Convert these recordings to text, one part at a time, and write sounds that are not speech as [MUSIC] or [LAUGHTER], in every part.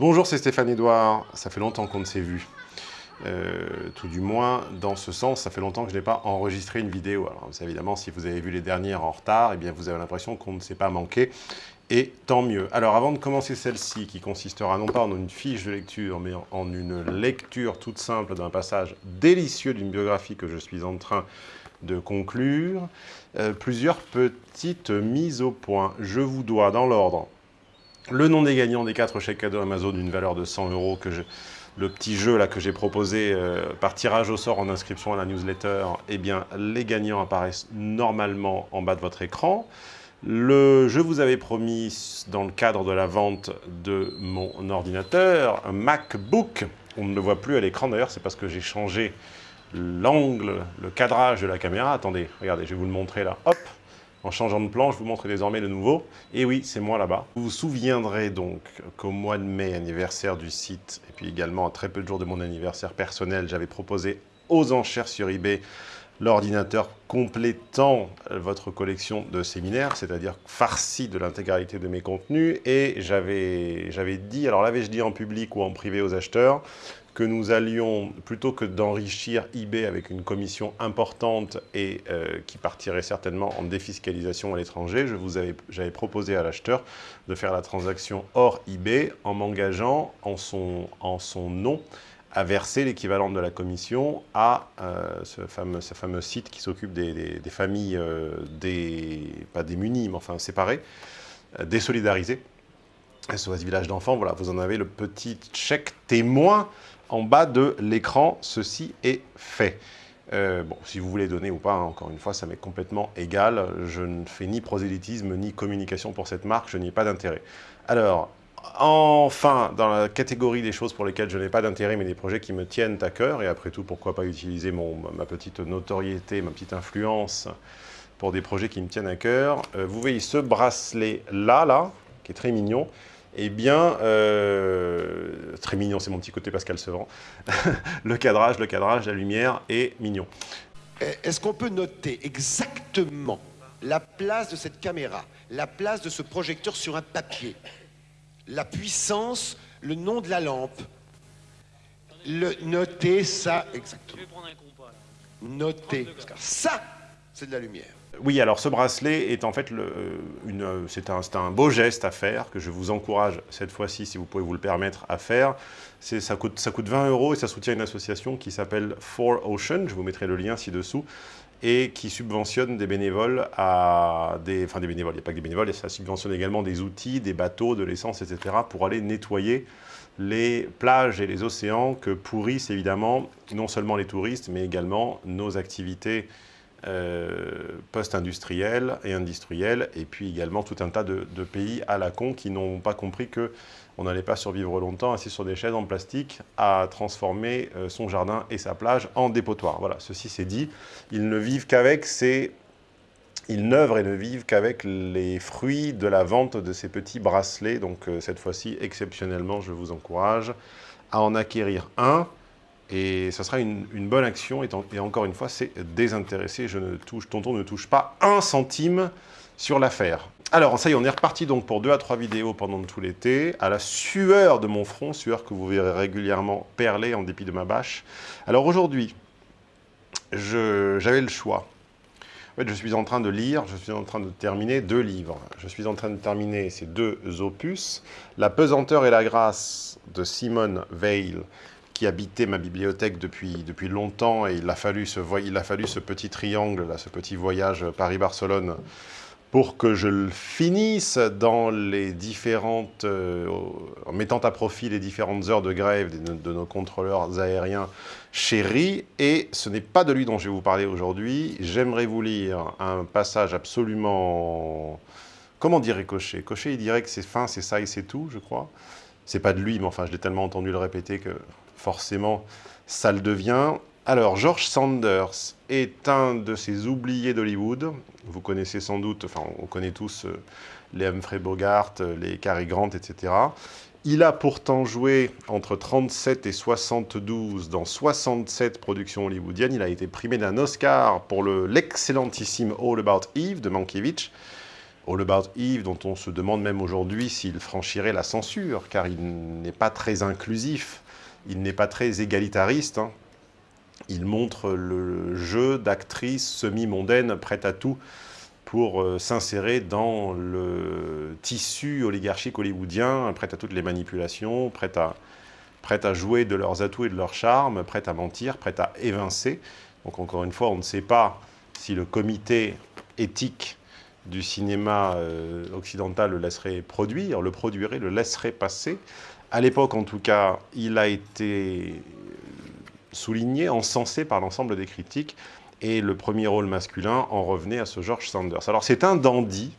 Bonjour, c'est Stéphane Edouard. Ça fait longtemps qu'on ne s'est vu. Euh, tout du moins, dans ce sens, ça fait longtemps que je n'ai pas enregistré une vidéo. Alors, évidemment, si vous avez vu les dernières en retard, eh vous avez l'impression qu'on ne s'est pas manqué, et tant mieux. Alors, avant de commencer celle-ci, qui consistera non pas en une fiche de lecture, mais en une lecture toute simple d'un passage délicieux d'une biographie que je suis en train de conclure, euh, plusieurs petites mises au point. Je vous dois, dans l'ordre, le nom des gagnants des quatre chèques cadeaux Amazon d'une valeur de 100 euros que le petit jeu que j'ai proposé euh, par tirage au sort en inscription à la newsletter, eh bien les gagnants apparaissent normalement en bas de votre écran. Je vous avais promis dans le cadre de la vente de mon ordinateur, un MacBook. On ne le voit plus à l'écran d'ailleurs, c'est parce que j'ai changé l'angle, le cadrage de la caméra. Attendez, regardez, je vais vous le montrer là. Hop, en changeant de plan, je vous montre désormais le nouveau. Et oui, c'est moi là-bas. Vous vous souviendrez donc qu'au mois de mai, anniversaire du site, et puis également à très peu de jours de mon anniversaire personnel, j'avais proposé aux enchères sur eBay l'ordinateur complétant votre collection de séminaires, c'est-à-dire farci de l'intégralité de mes contenus. Et j'avais dit, alors l'avais-je dit en public ou en privé aux acheteurs, que nous allions, plutôt que d'enrichir eBay avec une commission importante et euh, qui partirait certainement en défiscalisation à l'étranger, j'avais proposé à l'acheteur de faire la transaction hors eBay en m'engageant en son, en son nom à verser l'équivalent de la commission à euh, ce, fameux, site qui s'occupe des, familles, euh, des, pas démunies, mais enfin séparées, désolidarisées. SOS Village d'enfants, voilà, vous en avez le petit chèque témoin en bas de l'écran, ceci est fait. Euh, bon, si vous voulez donner ou pas, hein, encore une fois, ça m'est complètement égal. Je ne fais ni prosélytisme, ni communication pour cette marque, je n'y ai pas d'intérêt. Alors, enfin, dans la catégorie des choses pour lesquelles je n'ai pas d'intérêt, mais des projets qui me tiennent à cœur, et après tout, pourquoi pas utiliser ma petite notoriété, ma petite influence pour des projets qui me tiennent à cœur. Euh, vous voyez ce bracelet-là, là, qui est très mignon, eh bien, euh, très mignon, c'est mon petit côté Pascal Sevran. [LAUGHS] le cadrage, le cadrage, la lumière est mignon. Est-ce qu'on peut noter exactement la place de cette caméra, la place de ce projecteur sur un papier, la puissance, le nom de la lampe le, Noter ça exactement. Je vais prendre un compas. Noter. Ça, de la lumière. Oui, alors ce bracelet est en fait, euh, c'est un, beau geste à faire, que je vous encourage cette fois-ci, si vous pouvez vous le permettre, à faire. Ça coûte, ça coûte 20 euros et ça soutient une association qui s'appelle Four Ocean, je vous mettrai le lien ci-dessous, et qui subventionne des bénévoles à des... Enfin, des bénévoles, il n'y a pas que des bénévoles, ça subventionne également des outils, des bateaux, de l'essence, etc., pour aller nettoyer les plages et les océans que pourrissent évidemment non seulement les touristes, mais également nos activités euh, post-industriels et industriels, et puis également tout un tas de, pays à la con qui n'ont pas compris qu'on n'allait pas survivre longtemps assis sur des chaises en plastique à transformer euh, son jardin et sa plage en dépotoir. Voilà, ceci c'est dit. Ils ne vivent qu'avec ces... Ils n'œuvrent et ne vivent qu'avec les fruits de la vente de ces petits bracelets. Donc euh, cette fois-ci, exceptionnellement, je vous encourage à en acquérir un. Et ça sera une, bonne action, et, encore une fois, c'est désintéressé. Je ne tonton ne touche pas un centime sur l'affaire. Alors, ça y est, on est reparti donc pour deux à trois vidéos pendant tout l'été, à la sueur de mon front, sueur que vous verrez régulièrement perler en dépit de ma bâche. Alors aujourd'hui, j'avais le choix. En fait, je suis en train de lire, je suis en train de terminer deux livres. Je suis en train de terminer ces deux opus, La pesanteur et la grâce de Simone Weil, habitait ma bibliothèque depuis, depuis longtemps et il a, fallu ce, il a fallu ce petit triangle, là, ce petit voyage Paris-Barcelone pour que je le finisse dans les différentes, euh, en mettant à profit les différentes heures de grève de, de nos contrôleurs aériens chéris. Et ce n'est pas de lui dont je vais vous parler aujourd'hui. J'aimerais vous lire un passage absolument... Comment dirait Cochet Cochet, il dirait que c'est fin, c'est ça et c'est tout, je crois. C'est pas de lui, mais enfin, je l'ai tellement entendu le répéter que forcément, ça le devient. Alors, George Sanders est un de ces oubliés d'Hollywood. Vous connaissez sans doute, enfin, on connaît tous euh, les Humphrey Bogart, euh, les Cary Grant, etc. Il a pourtant joué entre 37 et 72 dans 67 productions hollywoodiennes. Il a été primé d'un Oscar pour l'excellentissime All About Eve de Mankiewicz. All About Eve, dont on se demande même aujourd'hui s'il franchirait la censure, car il n'est pas très inclusif, il n'est pas très égalitariste. Hein. Il montre le jeu d'actrices semi-mondaines prêtes à tout pour euh, s'insérer dans le tissu oligarchique hollywoodien, prêtes à toutes les manipulations, prêtes à, jouer de leurs atouts et de leurs charmes, prêtes à mentir, prêtes à évincer. Donc encore une fois, on ne sait pas si le comité éthique du cinéma euh, occidental le laisserait produire, le produirait, le laisserait passer. À l'époque, en tout cas, il a été souligné, encensé par l'ensemble des critiques, et le premier rôle masculin en revenait à ce George Sanders. Alors c'est un dandy,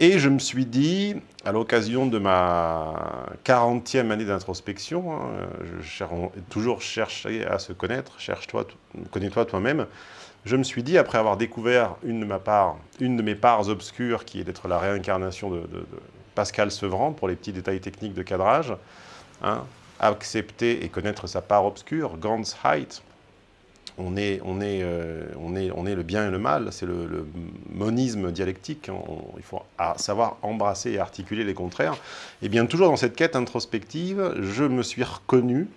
et je me suis dit, à l'occasion de ma 40e année d'introspection, hein, toujours cherché à se connaître, cherche-toi, connais-toi toi-même, je me suis dit, après avoir découvert une de mes parts obscures, qui est d'être la réincarnation de, Pascal Sevran, pour les petits détails techniques de cadrage, hein, accepter et connaître sa part obscure, Gans Height, euh, on est le bien et le mal, c'est le, monisme dialectique, hein. il faut savoir embrasser et articuler les contraires. Et bien toujours dans cette quête introspective, je me suis reconnu,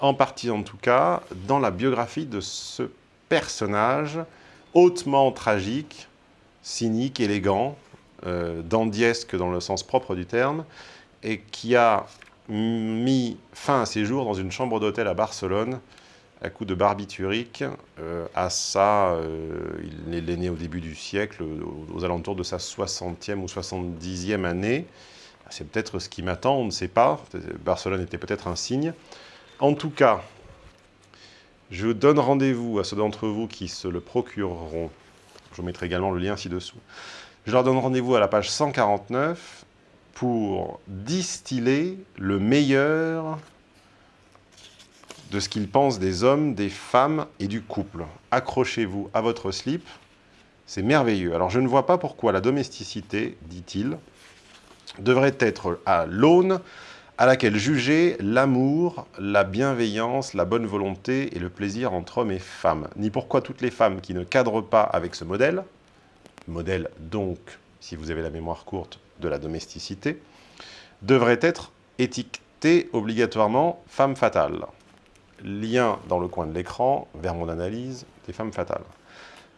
en partie en tout cas, dans la biographie de ce personnage hautement tragique, cynique, élégant, euh, dandiesque dans le sens propre du terme, et qui a mis fin à ses jours dans une chambre d'hôtel à Barcelone, à coup de barbiturique. Euh, à ça, euh, il est né au début du siècle, aux, alentours de sa 60e ou 70e année. C'est peut-être ce qui m'attend, on ne sait pas. Barcelone était peut-être un signe. En tout cas, je donne rendez-vous à ceux d'entre vous qui se le procureront. Je vous mettrai également le lien ci-dessous. Je leur donne rendez-vous à la page 149 pour distiller le meilleur de ce qu'ils pensent des hommes, des femmes et du couple. Accrochez-vous à votre slip, c'est merveilleux. Alors je ne vois pas pourquoi la domesticité, dit-il, devrait être à l'aune à laquelle juger l'amour, la bienveillance, la bonne volonté et le plaisir entre hommes et femmes. Ni pourquoi toutes les femmes qui ne cadrent pas avec ce modèle, modèle donc, si vous avez la mémoire courte, de la domesticité, devraient être étiquetées obligatoirement femmes fatales. Lien dans le coin de l'écran vers mon analyse des femmes fatales.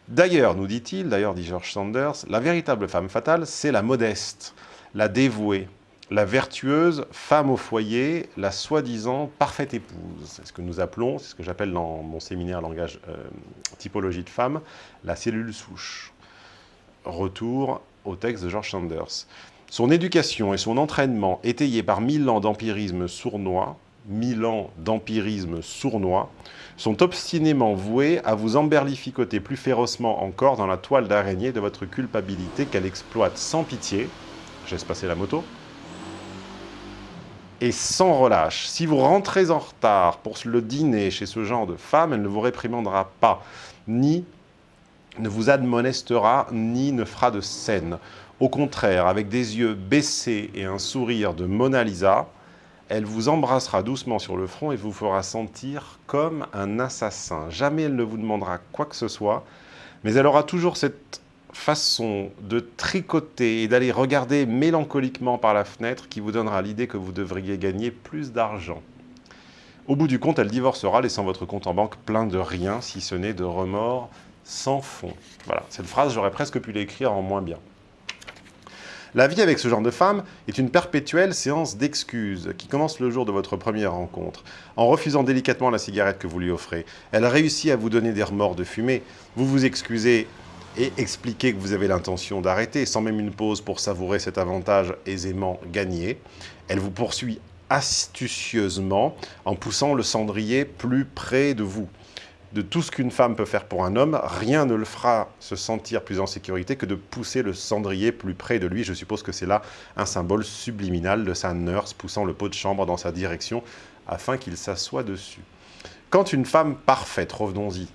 D'ailleurs, nous dit-il, d'ailleurs dit George Sanders, la véritable femme fatale, c'est la modeste, la dévouée, la vertueuse femme au foyer, la soi-disant parfaite épouse. C'est ce que nous appelons, c'est ce que j'appelle dans mon séminaire langage euh, typologie de femme, la cellule souche. Retour au texte de George Sanders. Son éducation et son entraînement, étayés par mille ans d'empirisme sournois, mille ans d'empirisme sournois, sont obstinément voués à vous emberlificoter plus férocement encore dans la toile d'araignée de votre culpabilité qu'elle exploite sans pitié, j'ai passer la moto, et sans relâche. Si vous rentrez en retard pour le dîner chez ce genre de femme, elle ne vous réprimandera pas, ni ne vous admonestera, ni ne fera de scène. Au contraire, avec des yeux baissés et un sourire de Mona Lisa, elle vous embrassera doucement sur le front et vous fera sentir comme un assassin. Jamais elle ne vous demandera quoi que ce soit, mais elle aura toujours cette façon de tricoter et d'aller regarder mélancoliquement par la fenêtre qui vous donnera l'idée que vous devriez gagner plus d'argent. Au bout du compte, elle divorcera, laissant votre compte en banque plein de rien, si ce n'est de remords sans fond. Voilà, cette phrase, j'aurais presque pu l'écrire en moins bien. La vie avec ce genre de femme est une perpétuelle séance d'excuses qui commence le jour de votre première rencontre. En refusant délicatement la cigarette que vous lui offrez, elle réussit à vous donner des remords de fumée. Vous vous excusez et expliquer que vous avez l'intention d'arrêter, sans même une pause pour savourer cet avantage aisément gagné. Elle vous poursuit astucieusement en poussant le cendrier plus près de vous. De tout ce qu'une femme peut faire pour un homme, rien ne le fera se sentir plus en sécurité que de pousser le cendrier plus près de lui. Je suppose que c'est là un symbole subliminal de sa nurse poussant le pot de chambre dans sa direction afin qu'il s'assoie dessus. Quand une femme parfaite, revenons-y,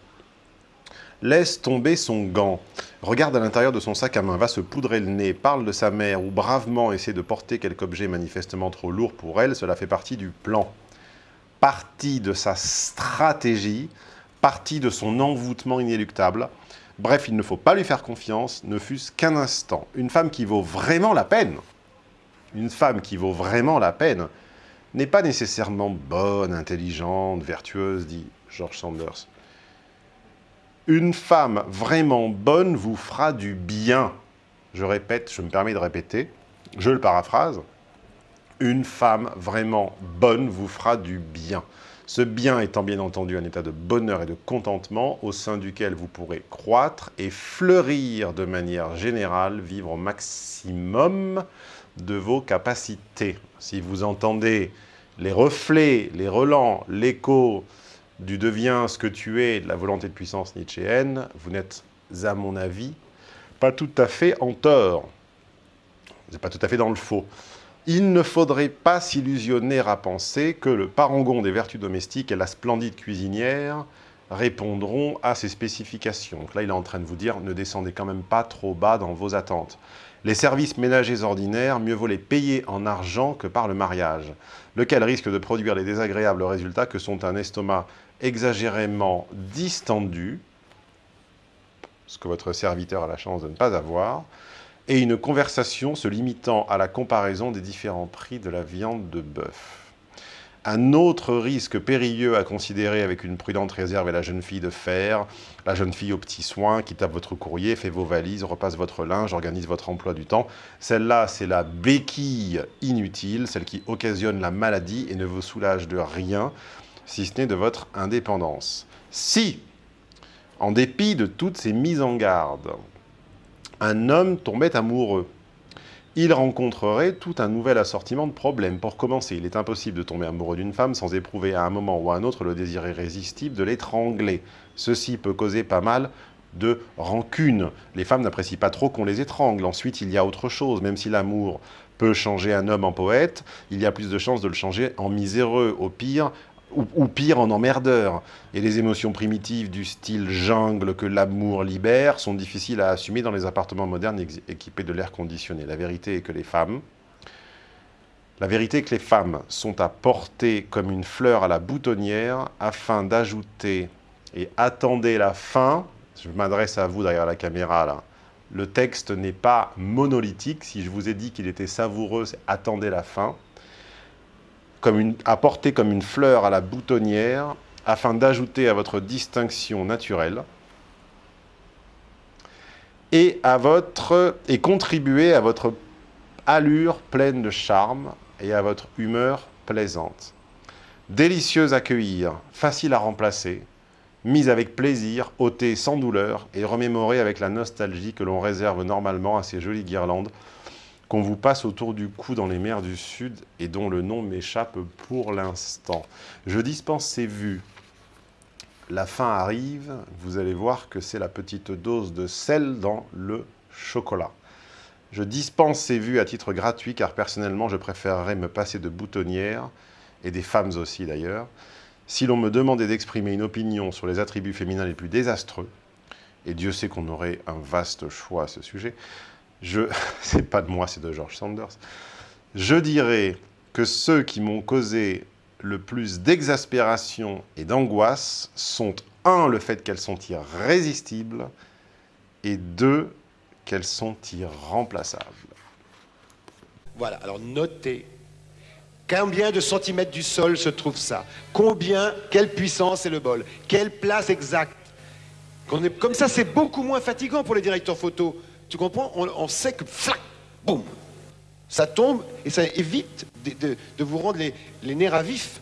laisse tomber son gant, regarde à l'intérieur de son sac à main, va se poudrer le nez, parle de sa mère ou bravement essaie de porter quelque objet manifestement trop lourd pour elle, cela fait partie du plan. Partie de sa stratégie, partie de son envoûtement inéluctable, Bref, il ne faut pas lui faire confiance, ne fût-ce qu'un instant. Une femme qui vaut vraiment la peine, une femme qui vaut vraiment la peine, n'est pas nécessairement bonne, intelligente, vertueuse, dit George Sanders. Une femme vraiment bonne vous fera du bien. Je répète, je me permets de répéter, je le paraphrase. Une femme vraiment bonne vous fera du bien. Ce bien étant bien entendu un état de bonheur et de contentement au sein duquel vous pourrez croître et fleurir de manière générale, vivre au maximum de vos capacités. Si vous entendez les reflets, les relents, l'écho du deviens ce que tu es de la volonté de puissance nietzschéenne, vous n'êtes, à mon avis, pas tout à fait en tort. Vous n'êtes pas tout à fait dans le faux il ne faudrait pas s'illusionner à penser que le parangon des vertus domestiques et la splendide cuisinière répondront à ces spécifications. là, il est en train de vous dire, ne descendez quand même pas trop bas dans vos attentes. Les services ménagers ordinaires, mieux vaut les payer en argent que par le mariage, lequel risque de produire les désagréables résultats que sont un estomac exagérément distendu, ce que votre serviteur a la chance de ne pas avoir, et une conversation se limitant à la comparaison des différents prix de la viande de bœuf. Un autre risque périlleux à considérer avec une prudente réserve est la jeune fille de fer, la jeune fille aux petits soins qui tape votre courrier, fait vos valises, repasse votre linge, organise votre emploi du temps. Celle-là, c'est la béquille inutile, celle qui occasionne la maladie et ne vous soulage de rien, si ce n'est de votre indépendance. Si, en dépit de toutes ces mises en garde, un homme tombait amoureux. Il rencontrerait tout un nouvel assortiment de problèmes. Pour commencer, il est impossible de tomber amoureux d'une femme sans éprouver à un moment ou à un autre le désir irrésistible de l'étrangler. Ceci peut causer pas mal de rancune. Les femmes n'apprécient pas trop qu'on les étrangle. Ensuite, il y a autre chose. Même si l'amour peut changer un homme en poète, il y a plus de chances de le changer en miséreux. Au pire, ou, pire en emmerdeur. Et les émotions primitives du style jungle que l'amour libère sont difficiles à assumer dans les appartements modernes équipés de l'air conditionné. La vérité est que les femmes, la vérité est que les femmes sont à porter comme une fleur à la boutonnière afin d'ajouter et attendez la fin, je m'adresse à vous derrière la caméra là, le texte n'est pas monolithique, si je vous ai dit qu'il était savoureux, attendez la fin, comme comme une fleur à la boutonnière afin d'ajouter à votre distinction naturelle et, à votre, et contribuer à votre allure pleine de charme et à votre humeur plaisante. Délicieuse à cueillir, facile à remplacer, mise avec plaisir, ôtée sans douleur et remémorée avec la nostalgie que l'on réserve normalement à ces jolies guirlandes qu'on vous passe autour du cou dans les mers du Sud et dont le nom m'échappe pour l'instant. Je dispense ces vues. La fin arrive, vous allez voir que c'est la petite dose de sel dans le chocolat. Je dispense ces vues à titre gratuit car personnellement je préférerais me passer de boutonnières, et des femmes aussi d'ailleurs, si l'on me demandait d'exprimer une opinion sur les attributs féminins les plus désastreux, et Dieu sait qu'on aurait un vaste choix à ce sujet, je, [LAUGHS] c'est pas de moi, c'est de George Sanders, je dirais que ceux qui m'ont causé le plus d'exaspération et d'angoisse sont, un, le fait qu'elles sont irrésistibles, et deux, qu'elles sont irremplaçables. Voilà, alors notez. Combien de centimètres du sol se trouve ça? Combien, quelle puissance est le bol? Quelle place exacte? Comme ça, c'est beaucoup moins fatigant pour les directeurs photo. Tu comprends? On, sait que, flac, boum, ça tombe et ça évite de, vous rendre les, les nerfs à vif.